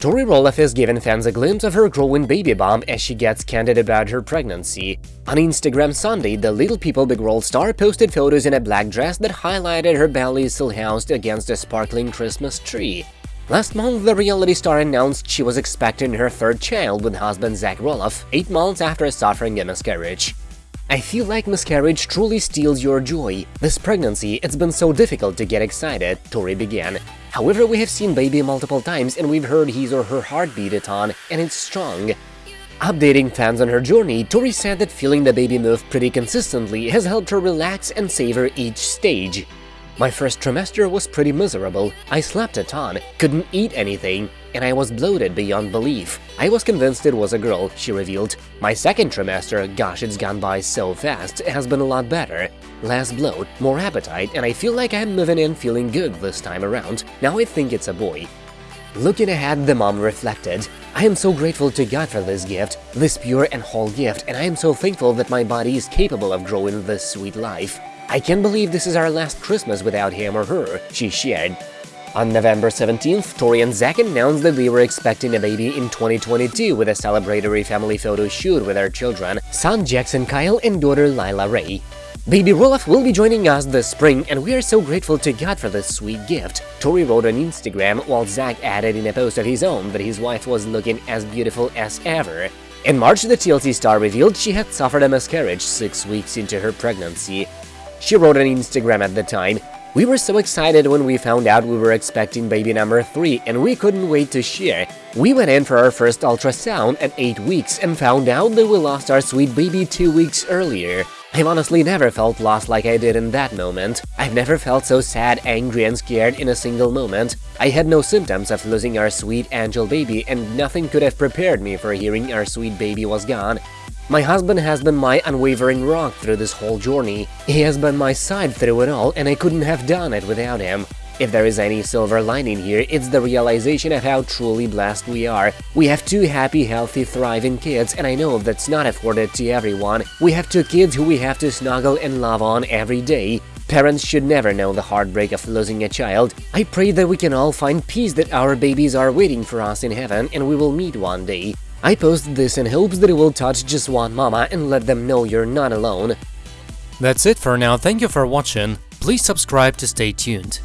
Tori Roloff is giving fans a glimpse of her growing baby bump as she gets candid about her pregnancy. On Instagram Sunday, the Little People Big World star posted photos in a black dress that highlighted her belly still housed against a sparkling Christmas tree. Last month, the reality star announced she was expecting her third child with husband Zach Roloff, eight months after suffering a miscarriage. I feel like miscarriage truly steals your joy. This pregnancy, it's been so difficult to get excited, Tori began. However, we have seen baby multiple times and we've heard his or her heartbeat a ton, and it's strong. Updating fans on her journey, Tori said that feeling the baby move pretty consistently has helped her relax and savor each stage. My first trimester was pretty miserable. I slept a ton, couldn't eat anything, and I was bloated beyond belief. I was convinced it was a girl, she revealed. My second trimester, gosh, it's gone by so fast, has been a lot better. Less bloat, more appetite, and I feel like I'm moving in feeling good this time around. Now I think it's a boy. Looking ahead, the mom reflected, I am so grateful to God for this gift, this pure and whole gift, and I am so thankful that my body is capable of growing this sweet life. I can't believe this is our last Christmas without him or her, she shared. On November 17th, Tori and Zach announced that they were expecting a baby in 2022 with a celebratory family photo shoot with their children, son Jackson Kyle and daughter Lilah Ray. Baby Roloff will be joining us this spring, and we are so grateful to God for this sweet gift, Tori wrote on Instagram, while Zach added in a post of his own that his wife was looking as beautiful as ever. In March, the TLC star revealed she had suffered a miscarriage six weeks into her pregnancy. She wrote on Instagram at the time, We were so excited when we found out we were expecting baby number 3 and we couldn't wait to share. We went in for our first ultrasound at 8 weeks and found out that we lost our sweet baby 2 weeks earlier. I've honestly never felt lost like I did in that moment. I've never felt so sad, angry and scared in a single moment. I had no symptoms of losing our sweet angel baby and nothing could have prepared me for hearing our sweet baby was gone. My husband has been my unwavering rock through this whole journey. He has been my side through it all, and I couldn't have done it without him. If there is any silver lining here, it's the realization of how truly blessed we are. We have two happy, healthy, thriving kids, and I know that's not afforded to everyone. We have two kids who we have to snuggle and love on every day. Parents should never know the heartbreak of losing a child. I pray that we can all find peace that our babies are waiting for us in heaven and we will meet one day. I post this in hopes that it will touch just one mama and let them know you're not alone. That's it for now, thank you for watching, please subscribe to stay tuned.